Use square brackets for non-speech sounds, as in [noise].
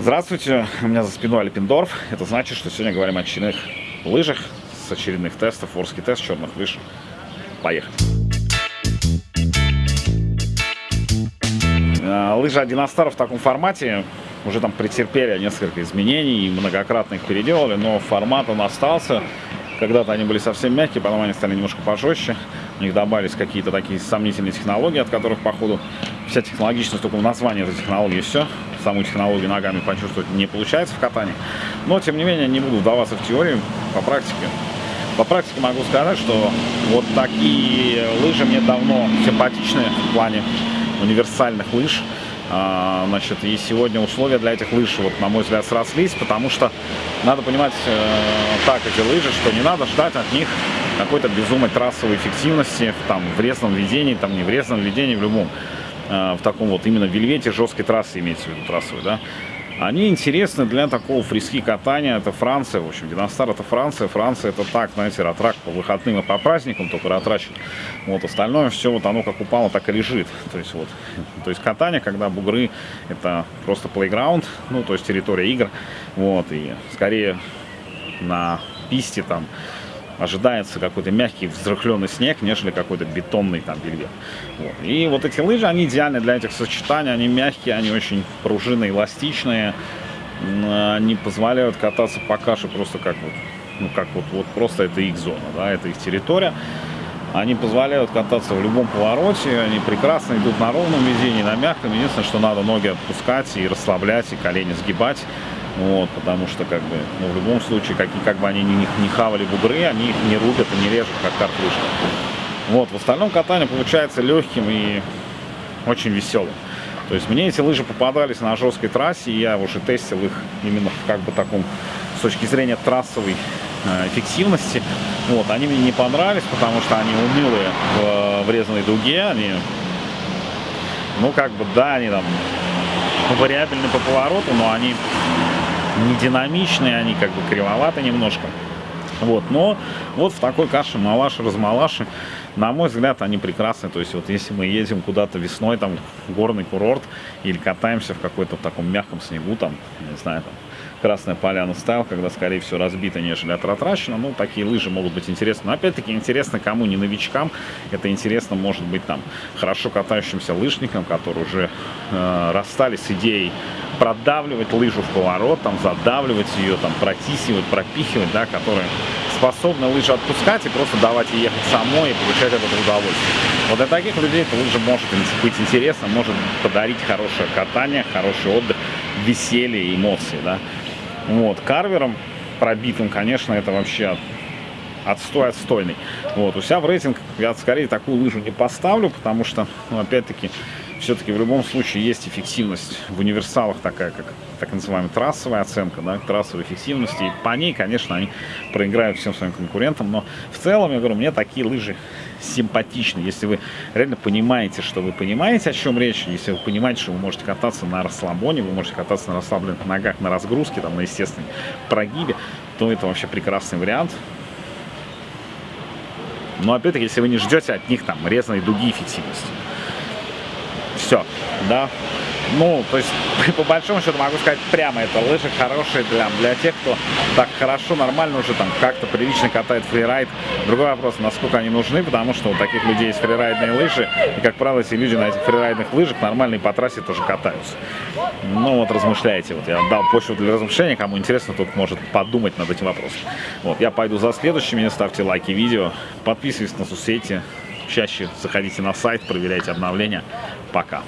Здравствуйте, у меня за спиной Альпиндорф. Это значит, что сегодня говорим о очередных лыжах с очередных тестов, форский тест черных лыж. Поехали. А, лыжи 1 в таком формате уже там претерпели несколько изменений и многократно их переделали, но формат он остался. Когда-то они были совсем мягкие, потом они стали немножко пожестче. У них добавились какие-то такие сомнительные технологии, от которых, походу, вся технологичность только в названии этой технологии и все саму технологию ногами почувствовать не получается в катании. Но, тем не менее, не буду вдаваться в теорию по практике. По практике могу сказать, что вот такие лыжи мне давно симпатичны в плане универсальных лыж. А, значит, и сегодня условия для этих лыж, вот, на мой взгляд, срослись, потому что надо понимать э, так эти лыжи, что не надо ждать от них какой-то безумной трассовой эффективности, там, в резном ведении, там, не в резном ведении, в любом. Э, в таком вот именно вельвете жесткой трассы имеется в виду трассовой, да, они интересны для такого фриски катания. Это Франция, в общем, Диностар это Франция. Франция это так, знаете, ратрак по выходным и по праздникам, только ратрачит. Вот остальное все вот оно как упало, так и лежит. То есть вот, то есть катание, когда бугры это просто плейграунд, ну то есть территория игр. Вот, и скорее на писте там ожидается какой-то мягкий взрыхленный снег, нежели какой-то бетонный там вельвет. Вот. И вот эти лыжи, они идеальны для этих сочетаний, они мягкие, они очень пружинные, эластичные, они позволяют кататься по каше просто как вот, ну как вот, вот просто это их зона, да, это их территория. Они позволяют кататься в любом повороте, они прекрасно идут на ровном везении, на мягком. Единственное, что надо ноги отпускать и расслаблять, и колени сгибать. Вот, потому что, как бы, ну, в любом случае, как, как бы они не, не хавали бугры, они их не рубят и не режут, как картышка. Вот, в остальном катание получается легким и очень веселым. То есть мне эти лыжи попадались на жесткой трассе, и я уже тестил их именно в как бы таком, с точки зрения трассовой э, эффективности. Вот, они мне не понравились, потому что они унылые в врезанной дуге, они, ну, как бы, да, они там вариабельны по повороту, но они не динамичные, они как бы кривоваты немножко. Вот, но вот в такой каше малаши, размалаши, на мой взгляд, они прекрасны. То есть вот если мы едем куда-то весной, там, в горный курорт, или катаемся в какой-то таком мягком снегу, там, не знаю, там, Красная Поляна стайл, когда, скорее всего, разбито, нежели отратрачено. Ну, такие лыжи могут быть интересны. Но, опять-таки, интересно кому, не новичкам. Это интересно, может быть, там, хорошо катающимся лыжникам, которые уже э, расстались с идеей продавливать лыжу в поворот, там, задавливать ее, там, протисивать, пропихивать, да, которые способны лыжи отпускать и просто давать ей ехать самой и получать это удовольствие. Вот для таких людей эта лыжа может быть интересна, может подарить хорошее катание, хороший отдых, веселье эмоции, да. Вот, карвером пробитым, конечно, это вообще отстой отстойный. Вот, у себя в рейтинг я скорее такую лыжу не поставлю, потому что, ну, опять-таки, все-таки в любом случае есть эффективность в универсалах такая, как так называемая трассовая оценка, да, трассовой эффективности. И по ней, конечно, они проиграют всем своим конкурентам. Но в целом, я говорю, мне такие лыжи симпатичны. Если вы реально понимаете, что вы понимаете, о чем речь, если вы понимаете, что вы можете кататься на расслабоне, вы можете кататься на расслабленных ногах, на разгрузке, там, на естественной прогибе, то это вообще прекрасный вариант. Но опять-таки, если вы не ждете от них там резаной дуги эффективности все, да. Ну, то есть, [laughs] по большому счету могу сказать прямо, это лыжи хорошие для, для тех, кто так хорошо, нормально уже там как-то прилично катает фрирайд. Другой вопрос, насколько они нужны, потому что у таких людей есть фрирайдные лыжи, и, как правило, эти люди на этих фрирайдных лыжах нормальные по трассе тоже катаются. Ну, вот размышляйте, вот я дал почву для размышления, кому интересно, тот может подумать над этим вопросом. Вот, я пойду за следующими, ставьте лайки видео, подписывайтесь на соцсети, чаще заходите на сайт, проверяйте обновления. Пока.